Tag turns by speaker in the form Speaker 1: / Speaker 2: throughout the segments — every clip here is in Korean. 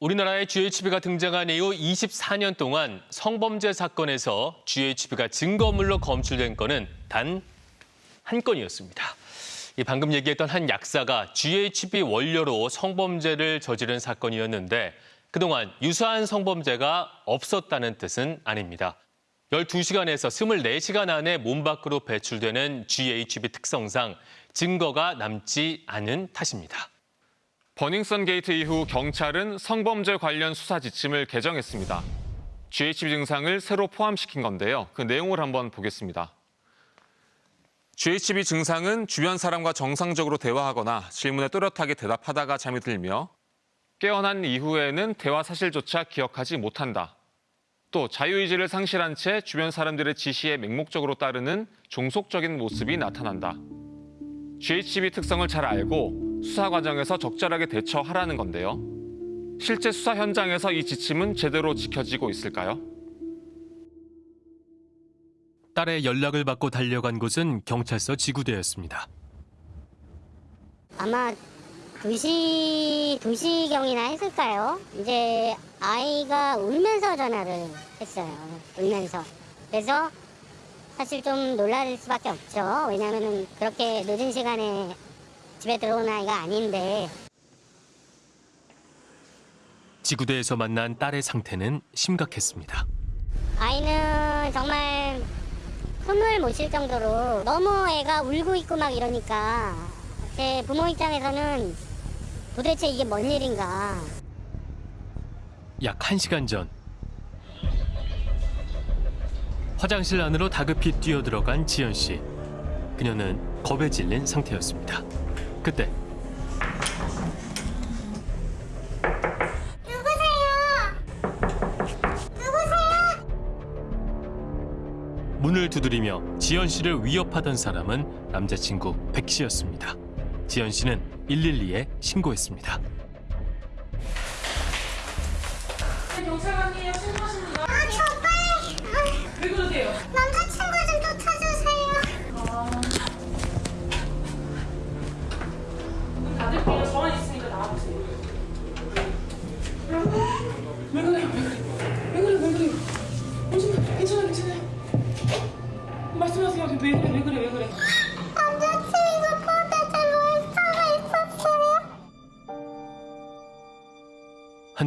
Speaker 1: 우리나라에 GHB가 등장한 이후 24년 동안 성범죄 사건에서 GHB가 증거물로 검출된 건은 단 한 건이었습니다. 이 방금 얘기했던 한 약사가 GHB 원료로 성범죄를 저지른 사건이었는데 그동안 유사한 성범죄가 없었다는 뜻은 아닙니다. 12시간에서 24시간 안에 몸 밖으로 배출되는 GHB 특성상 증거가 남지 않은 탓입니다.
Speaker 2: 버닝썬 게이트 이후 경찰은 성범죄 관련 수사 지침을 개정했습니다. GHB 증상을 새로 포함시킨 건데요. 그 내용을 한번 보겠습니다. GHB 증상은 주변 사람과 정상적으로 대화하거나 질문에 또렷하게 대답하다가 잠이 들며 깨어난 이후에는 대화 사실조차 기억하지 못한다. 또 자유의지를 상실한 채 주변 사람들의 지시에 맹목적으로 따르는 종속적인 모습이 나타난다. GHB 특성을 잘 알고 수사 과정에서 적절하게 대처하라는 건데요. 실제 수사 현장에서 이 지침은 제대로 지켜지고 있을까요?
Speaker 1: 딸의 연락을 받고 달려간 곳은 경찰서 지구대였습니다.
Speaker 3: 아마 2시, 2시경이나 했을까요? 이제 아이가 울면서 전화를 했어요. 울면서. 그래서 사실 좀 놀랄 수밖에 없죠. 왜냐면은 그렇게 늦은 시간에 집에 들어온 아이가 아닌데
Speaker 1: 지구대에서 만난 딸의 상태는 심각했습니다.
Speaker 3: 아이는 정말 숨을 못 쉴 정도로 너무 애가 울고 있고 막 이러니까 제 부모 입장에서는 도대체 이게 뭔 일인가
Speaker 1: 약 1시간 전 화장실 안으로 다급히 뛰어들어간 지연 씨. 그녀는 겁에 질린 상태였습니다. 그때 문을 두드리며 지연 씨를 위협하던 사람은 남자친구 백 씨였습니다. 지연 씨는 112에 신고했습니다.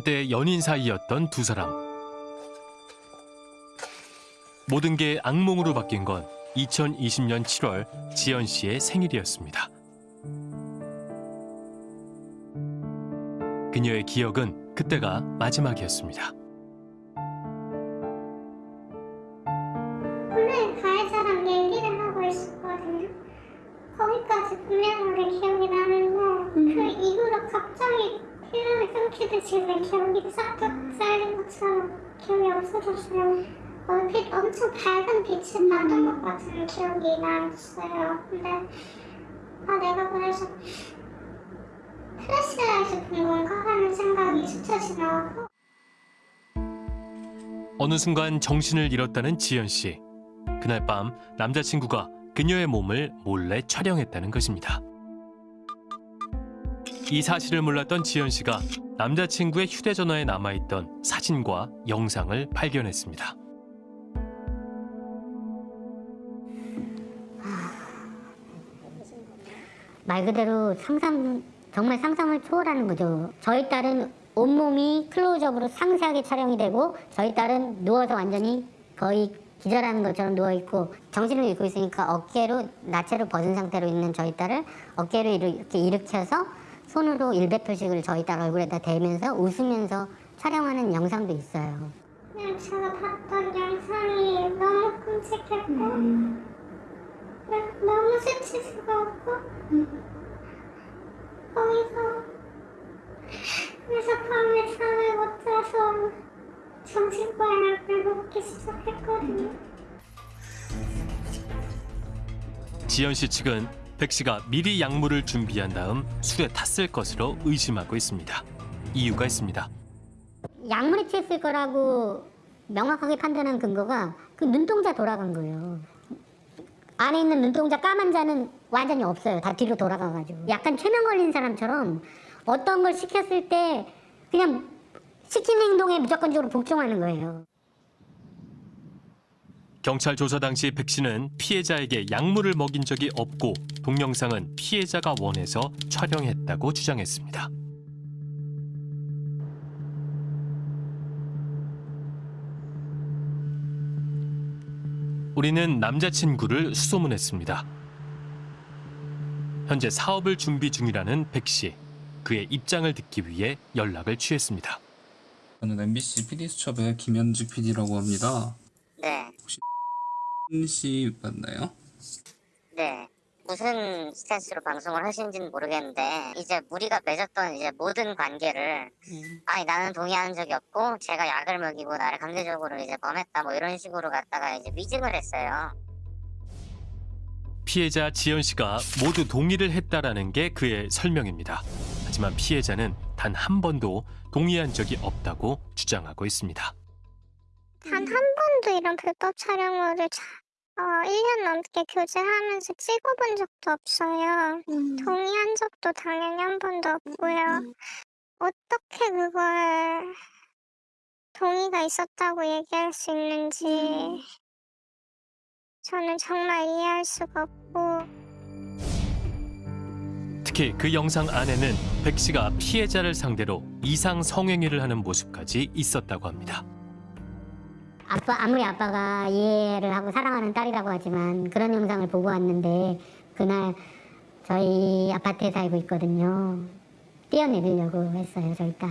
Speaker 1: 한때 연인 사이였던 두 사람. 모든 게 악몽으로 바뀐 건 2020년 7월 지연 씨의 생일이었습니다. 그녀의 기억은 그때가 마지막이었습니다.
Speaker 4: 없어졌어요. 얼핏 엄청 밝은 빛을 봤던 것 같은 기억이 났어요. 근데 아 내가 그래서 flashlight 본 건가 하는 생각이 스쳐 지나고
Speaker 1: 어느 순간 정신을 잃었다는 지연 씨. 그날 밤 남자친구가 그녀의 몸을 몰래 촬영했다는 것입니다. 이 사실을 몰랐던 지연 씨가 남자친구의 휴대전화에 남아있던 사진과 영상을 발견했습니다.
Speaker 3: 말 그대로 상상 정말 상상을 초월하는 거죠. 저희 딸은 온몸이 클로즈업으로 상세하게 촬영이 되고 저희 딸은 누워서 완전히 거의 기절하는 것처럼 누워 있고 정신을 잃고 있으니까 어깨로 나체로 벗은 상태로 있는 저희 딸을 어깨로 이렇게 일으켜서 손으로 일배 표식을 저희 딸 얼굴에다 대면서 웃으면서 촬영하는 영상도 있어요.
Speaker 4: 그냥 제가 봤던 영상이 너무 끔찍했고 네, 너무 수치스러웠고 거기서 그래서 밤에 잠을 못 자서 정신과를 먹기 시작했거든요.
Speaker 1: 지연 씨 측은 백 씨가 미리 약물을 준비한 다음 술에 탔을 것으로 의심하고 있습니다. 이유가 있습니다.
Speaker 3: 약물에 취했을 거라고 명확하게 판단한 근거가 그 눈동자 돌아간 거예요. 안에 있는 눈동자 까만 자는 완전히 없어요. 다 뒤로 돌아가가지고. 약간 최면 걸린 사람처럼 어떤 걸 시켰을 때 그냥 시킨 행동에 무조건적으로 복종하는 거예요.
Speaker 1: 경찰 조사 당시 백 씨는 피해자에게 약물을 먹인 적이 없고 동영상은 피해자가 원해서 촬영했다고 주장했습니다. 우리는 남자친구를 수소문했습니다. 현재 사업을 준비 중이라는 백 씨. 그의 입장을 듣기 위해 연락을 취했습니다.
Speaker 5: 저는 MBC PD 수첩의 김현주 PD라고 합니다.
Speaker 6: 네,
Speaker 5: 씨 맞나요?
Speaker 6: 네. 무슨 스탠스로 방송을 하시는지는 모르겠는데 이제 우리가 맺었던 이제 모든 관계를 아니 나는 동의한 적이 없고 제가 약을 먹이고 나를 강제적으로 이제 범했다 뭐 이런 식으로 갖다가 이제 위증을 했어요.
Speaker 1: 피해자 지연 씨가 모두 동의를 했다라는 게 그의 설명입니다. 하지만 피해자는 단 한 번도 동의한 적이 없다고 주장하고 있습니다.
Speaker 4: 단 한 번도 이런 불법 촬영물을 자, 어, 1년 넘게 교제하면서 찍어본 적도 없어요. 동의한 적도 당연히 한 번도 없고요. 어떻게 그걸 동의가 있었다고 얘기할 수 있는지 저는 정말 이해할 수가 없고
Speaker 1: 특히 그 영상 안에는 백 씨가 피해자를 상대로 이상 성행위를 하는 모습까지 있었다고 합니다.
Speaker 3: 아빠 아무리 아빠가 이해를 하고 사랑하는 딸이라고 하지만 그런 영상을 보고 왔는데 그날 저희 아파트에 살고 있거든요. 뛰어내리려고 했어요 저희 딸.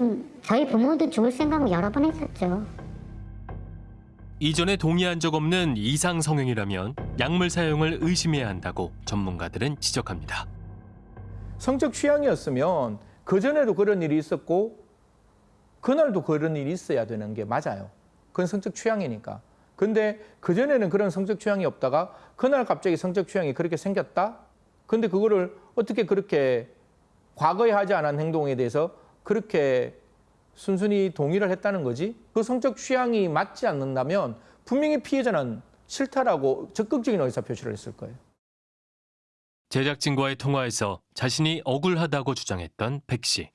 Speaker 3: 음, 저희 부모도 죽을 생각을 여러 번 했었죠.
Speaker 1: 이전에 동의한 적 없는 이상 성행위라면 약물 사용을 의심해야 한다고 전문가들은 지적합니다.
Speaker 7: 성적 취향이었으면 그전에도 그런 일이 있었고 그날도 그런 일이 있어야 되는 게 맞아요. 그건 성적 취향이니까. 근데 그전에는 그런 성적 취향이 없다가 그날 갑자기 성적 취향이 그렇게 생겼다? 근데 그거를 어떻게 그렇게 과거에 하지 않은 행동에 대해서 그렇게 순순히 동의를 했다는 거지? 그 성적 취향이 맞지 않는다면 분명히 피해자는 싫다라고 적극적인 의사표시를 했을 거예요.
Speaker 1: 제작진과의 통화에서 자신이 억울하다고 주장했던 백 씨.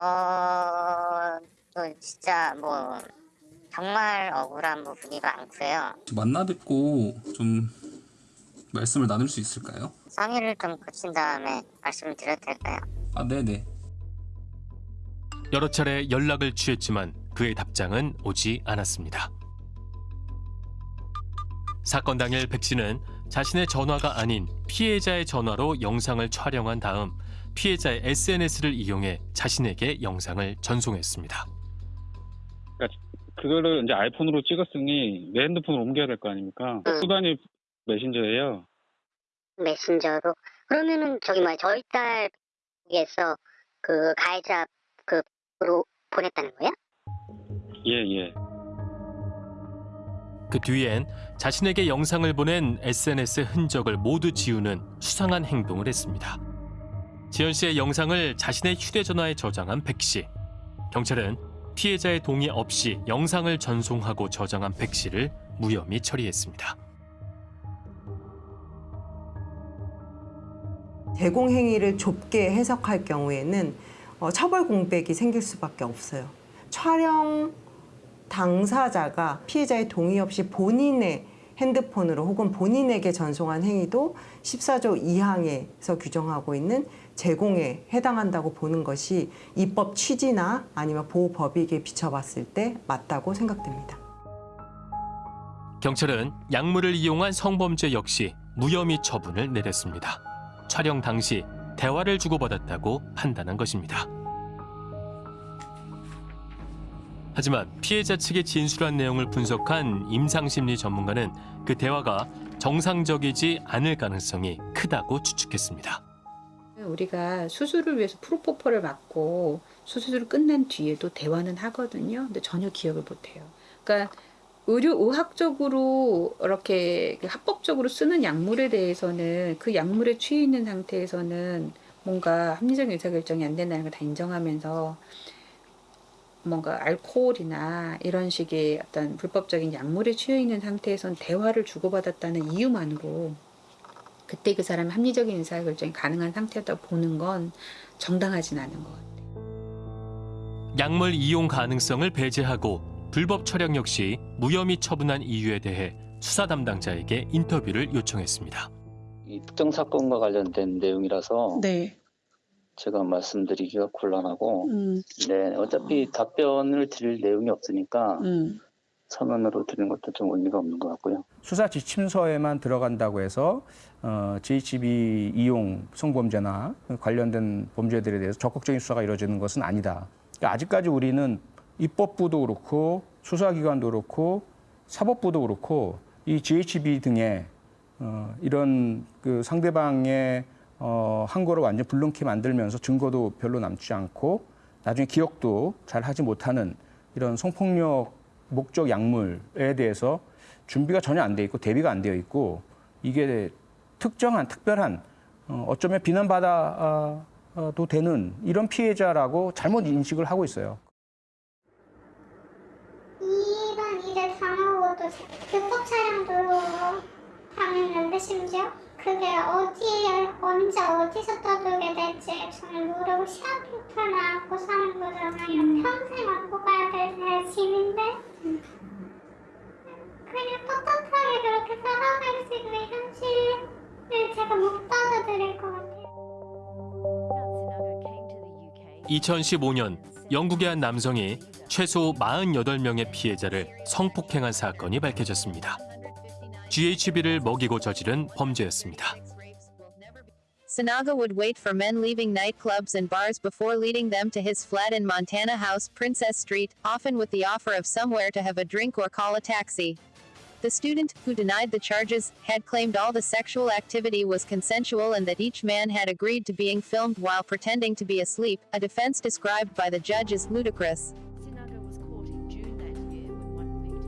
Speaker 6: 어, 또 진짜 뭐 정말 억울한 부분이 많고요.
Speaker 5: 만나 뵙고 좀 말씀을 나눌 수 있을까요?
Speaker 6: 상의를 좀 거친 다음에 말씀을 드려도 될까요?
Speaker 5: 아 네네.
Speaker 1: 여러 차례 연락을 취했지만 그의 답장은 오지 않았습니다. 사건 당일 백 씨는 자신의 전화가 아닌 피해자의 전화로 영상을 촬영한 다음 피해자의 SNS를 이용해 자신에게 영상을 전송했습니다.
Speaker 8: 그 거를 이제 아이폰으로 찍었으니 내 핸드폰으로 옮겨야 될 거 아닙니까?
Speaker 6: 응.
Speaker 8: 수단이 메신저예요.
Speaker 6: 메신저로 그러면은 저기 뭐야 저희 딸에서 그 가해자 그로 보냈다는 거야?
Speaker 8: 예, 예.
Speaker 1: 그 뒤엔 자신에게 영상을 보낸 SNS 흔적을 모두 지우는 수상한 행동을 했습니다. 지연 씨의 영상을 자신의 휴대전화에 저장한 백 씨. 경찰은 피해자의 동의 없이 영상을 전송하고 저장한 백 씨를 무혐의 처리했습니다.
Speaker 9: 제공 행위를 좁게 해석할 경우에는 어, 처벌 공백이 생길 수밖에 없어요. 촬영 당사자가 피해자의 동의 없이 본인의 핸드폰으로 혹은 본인에게 전송한 행위도 14조 2항에서 규정하고 있는 제공에 해당한다고 보는 것이 입법 취지나 아니면 보호 법익에 비춰봤을 때 맞다고 생각됩니다.
Speaker 1: 경찰은 약물을 이용한 성범죄 역시 무혐의 처분을 내렸습니다. 촬영 당시 대화를 주고받았다고 판단한 것입니다. 하지만 피해자 측의 진술한 내용을 분석한 임상심리 전문가는 그 대화가 정상적이지 않을 가능성이 크다고 추측했습니다.
Speaker 10: 우리가 수술을 위해서 프로포폴을 맞고 수술을 끝난 뒤에도 대화는 하거든요. 근데 전혀 기억을 못해요. 그러니까 의료 의학적으로 이렇게 합법적으로 쓰는 약물에 대해서는 그 약물에 취해 있는 상태에서는 뭔가 합리적인 의사결정이 안 된다는 걸 다 인정하면서 뭔가 알코올이나 이런 식의 어떤 불법적인 약물에 취해 있는 상태에선 대화를 주고받았다는 이유만으로 그때 그 사람의 합리적인 의사결정이 가능한 상태였다고 보는 건 정당하진 않은 것 같아요.
Speaker 1: 약물 이용 가능성을 배제하고 불법 촬영 역시 무혐의 처분한 이유에 대해 수사 담당자에게 인터뷰를 요청했습니다.
Speaker 11: 이 특정 사건과 관련된 내용이라서
Speaker 12: 네.
Speaker 11: 제가 말씀드리기가 곤란하고
Speaker 12: 음,
Speaker 11: 네 어차피 답변을 드릴 내용이 없으니까
Speaker 12: 음.
Speaker 11: 서면으로 드리는 것도 좀 의미가 없는 것 같고요.
Speaker 13: 수사 지침서에만 들어간다고 해서 어, GHB 이용 성범죄나 관련된 범죄들에 대해서 적극적인 수사가 이루어지는 것은 아니다. 그러니까 아직까지 우리는 입법부도 그렇고 수사기관도 그렇고 사법부도 그렇고 이 GHB 등의 어, 이런 그 상대방의 어, 한 거를 완전 불능케 만들면서 증거도 별로 남지 않고 나중에 기억도 잘 하지 못하는 이런 성폭력 목적 약물에 대해서 준비가 전혀 안 돼 있고 대비가 안 되어 있고 이게 특정한 특별한 어, 어쩌면 비난받아도 되는 이런 피해자라고 잘못 인식을 하고 있어요.
Speaker 4: 이런 일을 당하고도 불법 촬영도 당했는데 심지어 그게 어디에 언제 어디서 떠들게 될지 저는 모르고 시합부터 나고 사는 거잖아요. 평생 안고 가야 될 짐인데 그냥 떳떳하게 그렇게 살아갈 수 있는 현실을 제가 못 받아들일 것 같아요.
Speaker 1: 2015년 영국의 한 남성이 최소 48명의 피해자를 성폭행한 사건이 밝혀졌습니다. GHB를 먹이고 저지른 범죄였습니다.
Speaker 14: Sanaga would wait for men leaving nightclubs and bars before leading them to his flat in Montana House, Princess Street, often with the offer of somewhere to have a drink or call a taxi. The student, who denied the charges, had claimed all the sexual activity was consensual and that each man had agreed to being filmed while pretending to be asleep, a defense described by the judge as ludicrous.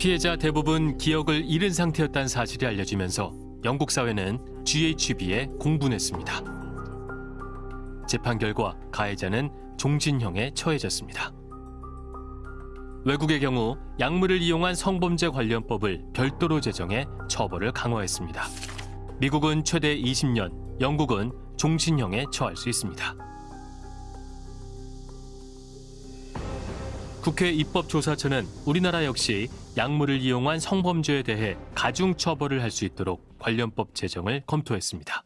Speaker 1: 피해자 대부분 기억을 잃은 상태였다는 사실이 알려지면서 영국 사회는 GHB에 공분했습니다. 재판 결과 가해자는 종신형에 처해졌습니다. 외국의 경우 약물을 이용한 성범죄 관련법을 별도로 제정해 처벌을 강화했습니다. 미국은 최대 20년, 영국은 종신형에 처할 수 있습니다. 국회 입법조사처는 우리나라 역시 약물을 이용한 성범죄에 대해 가중처벌을 할 수 있도록 관련법 제정을 검토했습니다.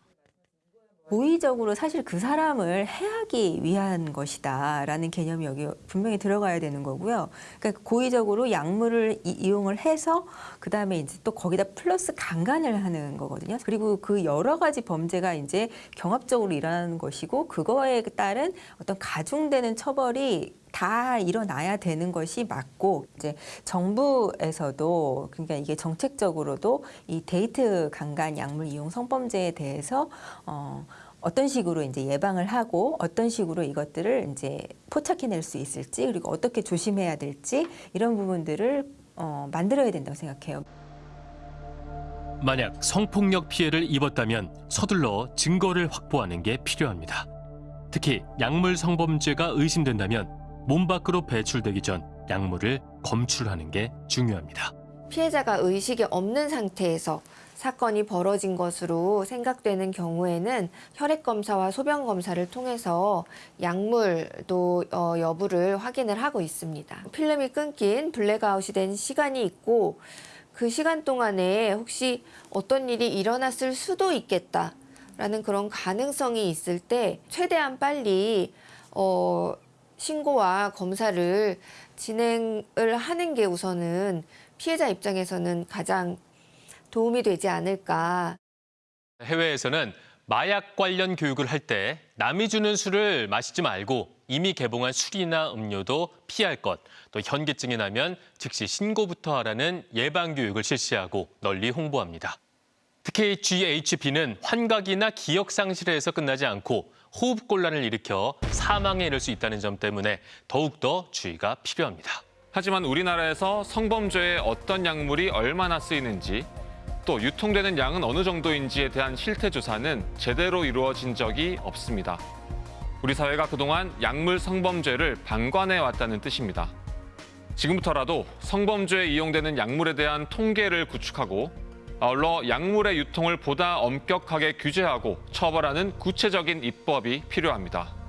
Speaker 15: 고의적으로 사실 그 사람을 해하기 위한 것이다라는 개념이 여기 분명히 들어가야 되는 거고요. 그러니까 고의적으로 약물을 이, 이용을 해서 그 다음에 이제 또 거기다 플러스 강간을 하는 거거든요. 그리고 그 여러 가지 범죄가 이제 경합적으로 일어나는 것이고 그거에 따른 어떤 가중되는 처벌이 다 일어나야 되는 것이 맞고 이제 정부에서도 그러니까 이게 정책적으로도 이 데이트 강간 약물 이용 성범죄에 대해서 어 어떤 식으로 이제 예방을 하고 어떤 식으로 이것들을 이제 포착해낼 수 있을지 그리고 어떻게 조심해야 될지 이런 부분들을 어 만들어야 된다고 생각해요.
Speaker 1: 만약 성폭력 피해를 입었다면 서둘러 증거를 확보하는 게 필요합니다. 특히 약물 성범죄가 의심된다면 몸 밖으로 배출되기 전 약물을 검출하는 게 중요합니다.
Speaker 16: 피해자가 의식이 없는 상태에서 사건이 벌어진 것으로 생각되는 경우에는 혈액 검사와 소변 검사를 통해서 약물도 어, 여부를 확인을 하고 있습니다. 필름이 끊긴 블랙아웃이 된 시간이 있고 그 시간 동안에 혹시 어떤 일이 일어났을 수도 있겠다라는 그런 가능성이 있을 때 최대한 빨리 어, 신고와 검사를 진행을 하는 게 우선은 피해자 입장에서는 가장 도움이 되지 않을까.
Speaker 1: 해외에서는 마약 관련 교육을 할 때 남이 주는 술을 마시지 말고 이미 개봉한 술이나 음료도 피할 것, 또 현기증이 나면 즉시 신고부터 하라는 예방 교육을 실시하고 널리 홍보합니다. 특히 GHB는 환각이나 기억 상실에서 끝나지 않고 호흡곤란을 일으켜 사망에 이를 수 있다는 점 때문에 더욱더 주의가 필요합니다.
Speaker 2: 하지만 우리나라에서 성범죄에 어떤 약물이 얼마나 쓰이는지 또 유통되는 양은 어느 정도인지에 대한 실태 조사는 제대로 이루어진 적이 없습니다. 우리 사회가 그동안 약물 성범죄를 방관해 왔다는 뜻입니다. 지금부터라도 성범죄에 이용되는 약물에 대한 통계를 구축하고 아울러 약물의 유통을 보다 엄격하게 규제하고 처벌하는 구체적인 입법이 필요합니다.